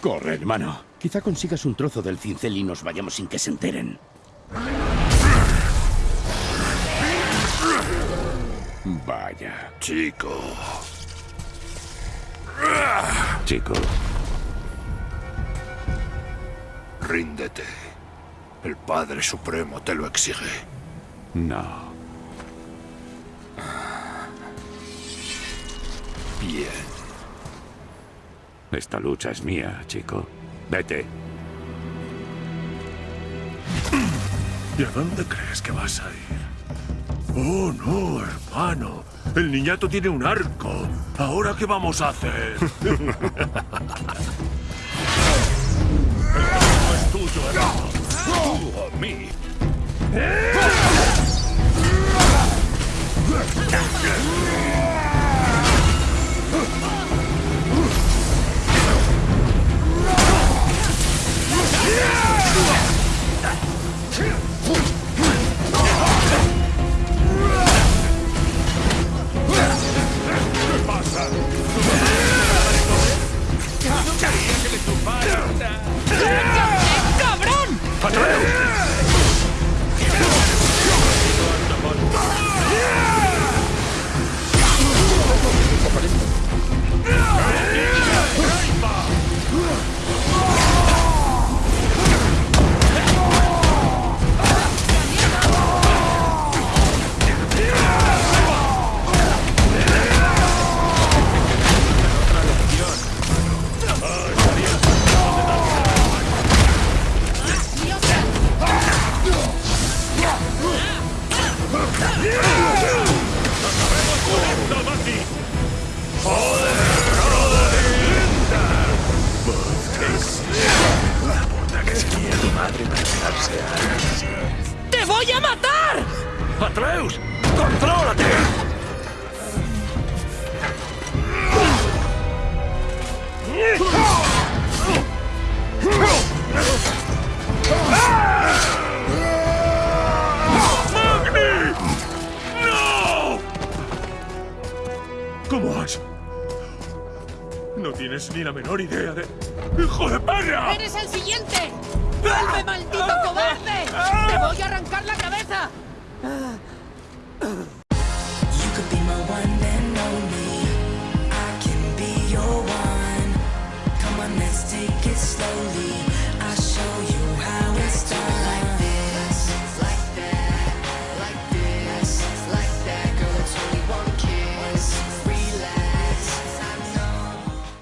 Corre, hermano. Quizá consigas un trozo del cincel y nos vayamos sin que se enteren. Vaya. Chico. Chico. Ríndete. El Padre Supremo te lo exige. No. Bien. Esta lucha es mía, chico. Vete. ¿Y a dónde crees que vas a ir? Oh, no, hermano. El niñato tiene un arco. ¿Ahora qué vamos a hacer? el es tuyo, hermano. Tú a mí. Voy a matar! ¡Atreus! ¡Contrólate! ¡Magni! ¡No! ¿Cómo has...? No tienes ni la menor idea de... ¡Hijo de perra! ¡Eres el siguiente! ¡Vuelve, maldito cobarde! ¡Te voy a arrancar la cabeza!